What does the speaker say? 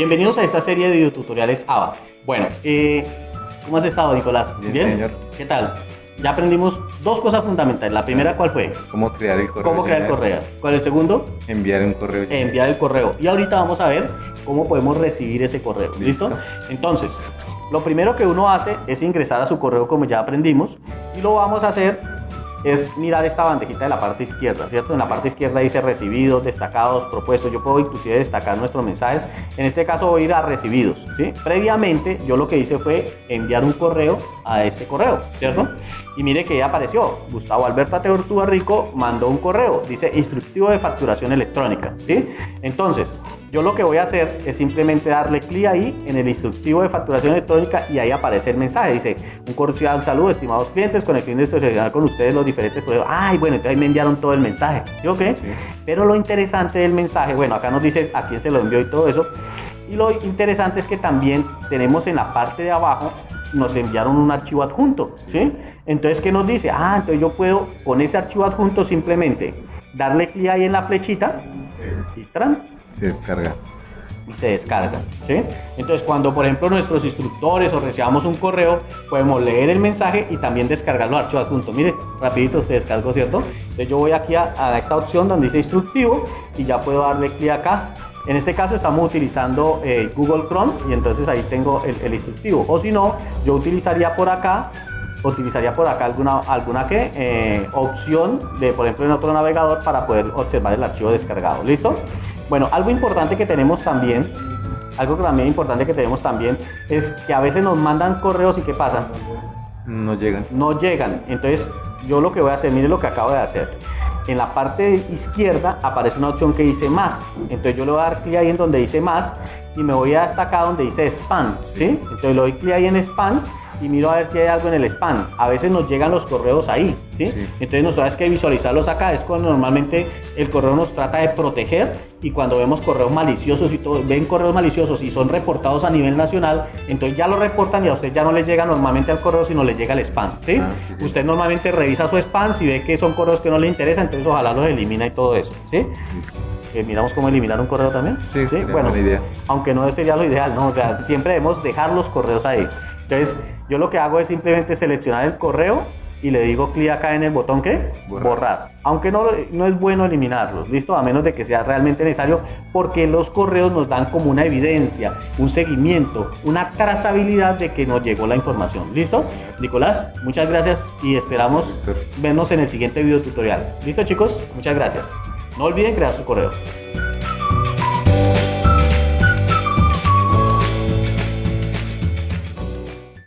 Bienvenidos a esta serie de videotutoriales ABA. Bueno, eh, ¿cómo has estado, Nicolás? Bien, señor. ¿Qué tal? Ya aprendimos dos cosas fundamentales. La primera, ¿cuál fue? ¿Cómo crear el correo? ¿Cómo crear el correo? ¿Cuál es el segundo? Enviar un correo. Enviar el correo. Y ahorita vamos a ver cómo podemos recibir ese correo. ¿Listo? Listo. Entonces, lo primero que uno hace es ingresar a su correo como ya aprendimos y lo vamos a hacer es mirar esta bandejita de la parte izquierda, ¿cierto? En la parte izquierda dice recibidos, destacados, propuestos. Yo puedo inclusive destacar nuestros mensajes. En este caso voy a ir a recibidos, ¿sí? Previamente yo lo que hice fue enviar un correo a este correo, ¿cierto? Y mire que ya apareció. Gustavo Alberto Ateortúa Rico mandó un correo. Dice instructivo de facturación electrónica, ¿sí? Entonces, yo lo que voy a hacer es simplemente darle clic ahí en el instructivo de facturación electrónica y ahí aparece el mensaje. Dice, un cordial saludo, estimados clientes, con el fin de solucionar con ustedes los diferentes problemas. Ay, bueno, entonces ahí me enviaron todo el mensaje. ¿Sí o qué? Sí. Pero lo interesante del mensaje, bueno, acá nos dice a quién se lo envió y todo eso. Y lo interesante es que también tenemos en la parte de abajo, nos enviaron un archivo adjunto, ¿sí? Entonces, ¿qué nos dice? Ah, entonces yo puedo con ese archivo adjunto simplemente darle clic ahí en la flechita y tran, Se descarga. y se descarga. ¿sí? Entonces, cuando por ejemplo nuestros instructores o recibamos un correo, podemos leer el mensaje y también descargar los archivos adjuntos. Mire, rapidito se descargó, ¿cierto? Entonces yo voy aquí a, esta opción donde dice instructivo y ya puedo darle clic acá. En este caso estamos utilizando eh, Google Chrome y entonces ahí tengo el, instructivo. O si no, yo utilizaría por acá utilizaría por acá alguna, alguna ¿qué? Eh, opción de, por ejemplo, en otro navegador para poder observar el archivo descargado. ¿Listo? Bueno, algo importante que tenemos también, algo también importante que tenemos también es que a veces nos mandan correos y ¿qué pasa? No llegan. No llegan. Entonces, yo lo que voy a hacer, mire lo que acabo de hacer. En la parte izquierda aparece una opción que dice más. Entonces yo le voy a dar clic ahí en donde dice más y me voy hasta acá donde dice spam. ¿sí? Entonces le doy clic ahí en spam y miro a ver si hay algo en el spam. A veces nos llegan los correos ahí, ¿sí? Sí. Entonces nosotros que visualizarlos acá. Es cuando normalmente el correo nos trata de proteger y cuando vemos correos maliciosos y todo, ven correos maliciosos y son reportados a nivel nacional, entonces ya lo reportan y a usted ya no le llega normalmente al correo, sino le llega el spam, ¿sí? Ah, sí, sí. Usted normalmente revisa su spam, si ve que son correos que no le interesan, entonces ojalá los elimina y todo eso, ¿sí? Eh, miramos cómo eliminar un correo también. Sí, sería bueno, idea. aunque no sería lo ideal, ¿no? O sea, siempre debemos dejar los correos ahí. Entonces, yo lo que hago es simplemente seleccionar el correo y le digo clic acá en el botón que Borrar. Aunque no, no es bueno eliminarlos, ¿listo? A menos de que sea realmente necesario, porque los correos nos dan como una evidencia, un seguimiento, una trazabilidad de que nos llegó la información. ¿Listo? Nicolás, muchas gracias y esperamos vernos en el siguiente video tutorial. ¿Listo, chicos? Muchas gracias. No olviden crear su correo.